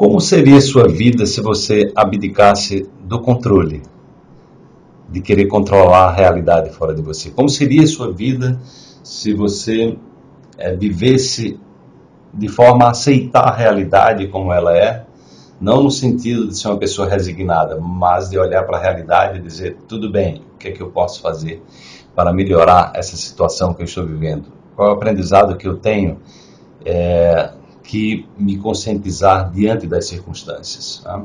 Como seria sua vida se você abdicasse do controle? De querer controlar a realidade fora de você? Como seria sua vida se você é, vivesse de forma a aceitar a realidade como ela é? Não no sentido de ser uma pessoa resignada, mas de olhar para a realidade e dizer: tudo bem, o que é que eu posso fazer para melhorar essa situação que eu estou vivendo? Qual é o aprendizado que eu tenho? É, que me conscientizar diante das circunstâncias. Tá?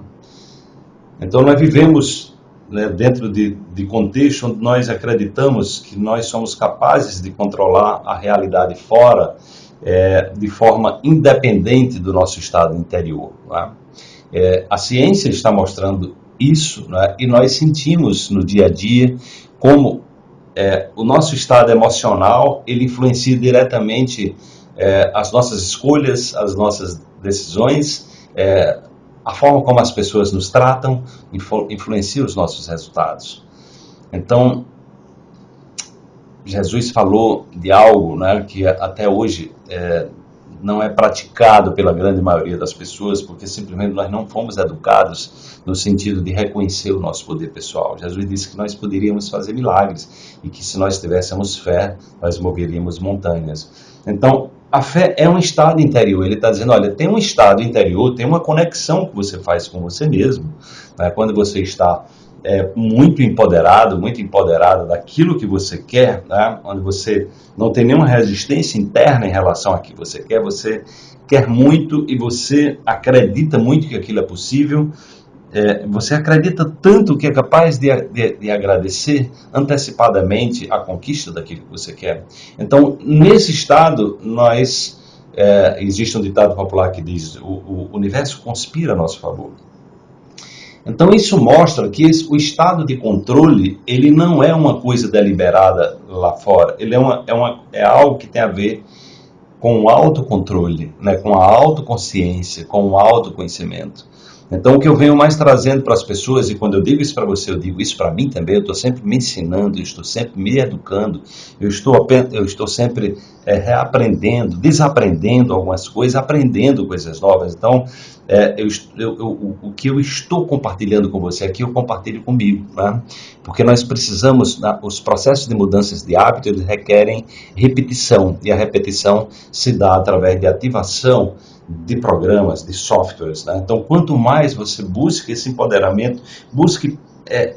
Então, nós vivemos né, dentro de, de contexto onde nós acreditamos que nós somos capazes de controlar a realidade fora é, de forma independente do nosso estado interior. Tá? É, a ciência está mostrando isso né, e nós sentimos no dia a dia como é, o nosso estado emocional ele influencia diretamente é, as nossas escolhas, as nossas decisões, é, a forma como as pessoas nos tratam influ influencia os nossos resultados. Então, Jesus falou de algo né, que até hoje é, não é praticado pela grande maioria das pessoas, porque simplesmente nós não fomos educados no sentido de reconhecer o nosso poder pessoal. Jesus disse que nós poderíamos fazer milagres e que se nós tivéssemos fé, nós moveríamos montanhas. Então, a fé é um estado interior. Ele está dizendo, olha, tem um estado interior, tem uma conexão que você faz com você mesmo. Né? Quando você está é, muito empoderado, muito empoderada daquilo que você quer, né? onde você não tem nenhuma resistência interna em relação a que você quer, você quer muito e você acredita muito que aquilo é possível, é, você acredita tanto que é capaz de, de, de, agradecer antecipadamente a conquista daquilo que você quer. Então, nesse estado, nós. É, existe um ditado popular que diz: o, o universo conspira a nosso favor. Então isso mostra que esse, o estado de controle ele não é uma coisa deliberada lá fora, ele é, uma, é, uma, é algo que tem a ver com o autocontrole, né, com a autoconsciência, com o autoconhecimento. Então, o que eu venho mais trazendo para as pessoas, e quando eu digo isso para você, eu digo isso para mim também, eu estou sempre me ensinando, eu estou sempre me educando, eu estou, eu estou sempre é, reaprendendo, desaprendendo algumas coisas, aprendendo coisas novas. Então, é, eu, eu, eu, o que eu estou compartilhando com você aqui, eu compartilho comigo, né? porque nós precisamos, os processos de mudanças de hábito, eles requerem repetição, e a repetição se dá através de ativação de programas, de softwares. Né? Então, quanto mais você busca esse empoderamento, busque é,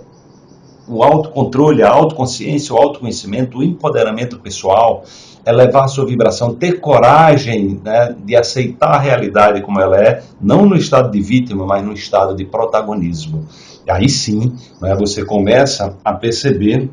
o autocontrole, a autoconsciência, o autoconhecimento, o empoderamento pessoal, elevar a sua vibração, ter coragem né, de aceitar a realidade como ela é, não no estado de vítima, mas no estado de protagonismo. E aí sim, né, você começa a perceber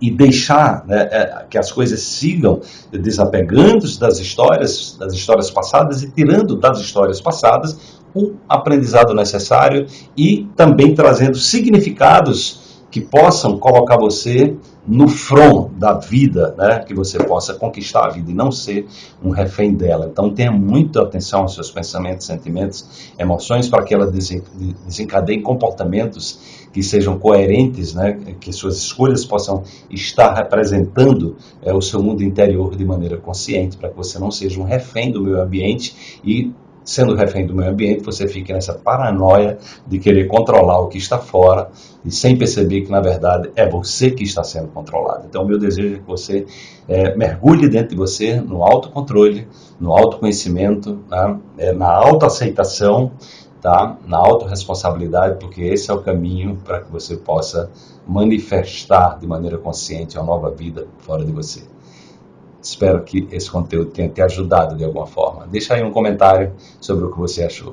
e deixar né, é, que as coisas sigam desapegando das histórias, das histórias passadas e tirando das histórias passadas o aprendizado necessário e também trazendo significados que possam colocar você no front da vida, né? que você possa conquistar a vida e não ser um refém dela. Então tenha muita atenção aos seus pensamentos, sentimentos, emoções para que ela desencadeie comportamentos que sejam coerentes, né? que suas escolhas possam estar representando é, o seu mundo interior de maneira consciente, para que você não seja um refém do meio ambiente e sendo refém do meio ambiente, você fica nessa paranoia de querer controlar o que está fora e sem perceber que, na verdade, é você que está sendo controlado. Então, o meu desejo é que você é, mergulhe dentro de você no autocontrole, no autoconhecimento, né? é, na autoaceitação, tá? na autorresponsabilidade, porque esse é o caminho para que você possa manifestar de maneira consciente uma nova vida fora de você. Espero que esse conteúdo tenha te ajudado de alguma forma. Deixa aí um comentário sobre o que você achou.